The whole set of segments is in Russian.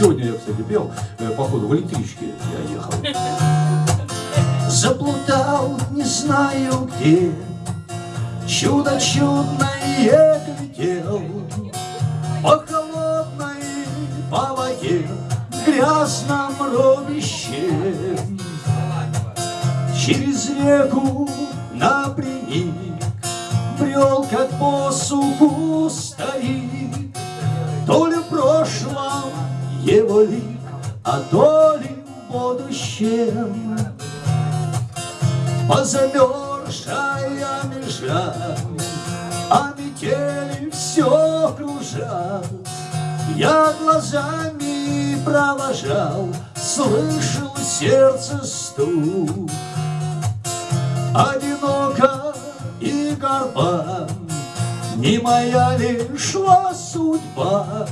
Сегодня я, кстати, пел, э, походу, в электричке я ехал. Заплутал, не знаю где, Чудо чудное глядел По холодной, по воде, Грязном робище. Через реку его лик, А то ли в будущем. Позамерзшая межа, А метели все кружат. Я глазами провожал, Слышал сердце стук. Одиноко и горба, Не моя ли шла судьба?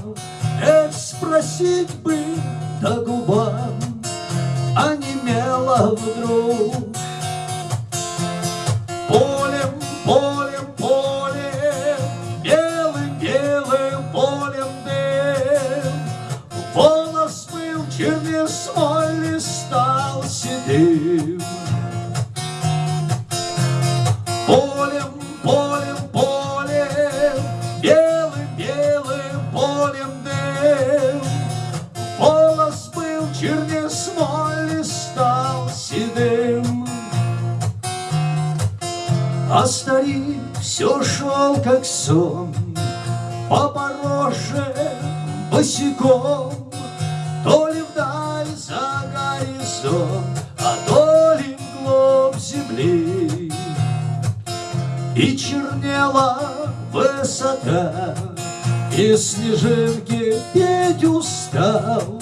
Эх, спросить бы до губам, А немела вдруг. Чернее смоли, стал седым. А старик все шел, как сон, По пороже босиком, То ли вдаль за горизонт, А то ли вглубь земли. И чернела высота, И снежинки петь устал,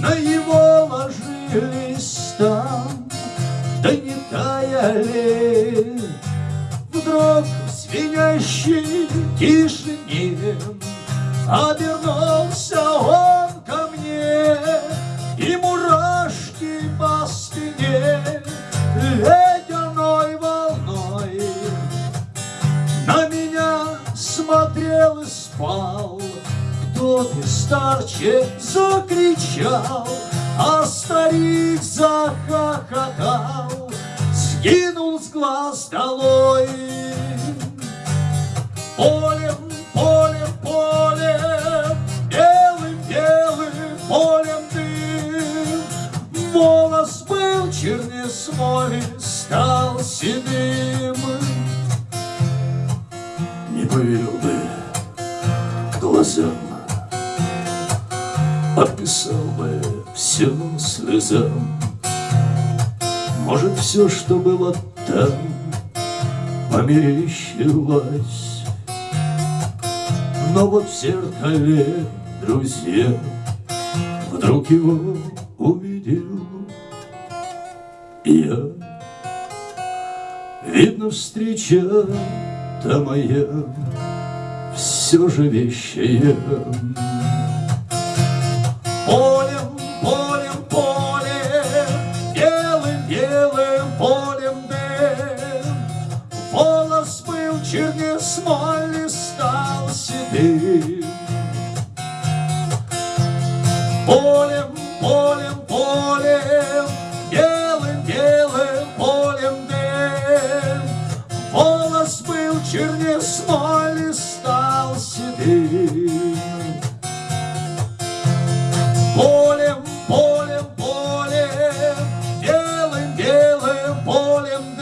На его ложились там, Да не таяли. Вдруг в звенящей тишине Обернулся он ко мне, И мурашки по спине Ледяной волной на меня смотрел и спал Ты, старче, закричал А старик захохотал. Сгинул с глаз долой. Полем, полем, полем Белым, белым полем дым. Волос был чернее смоли Стал седым. Не поверил бы глазам, Описал бы все слезам. Может, все, что было там, Померещилось. Но вот в зеркале, друзья, Вдруг его увидел я. Видно, встреча та моя Все же вещая. Смоли, стал седым. Полем, полем, полем, белым, белым полем дым. Волос был смоли, стал седым. Полем, полем, полем, белым, белым полем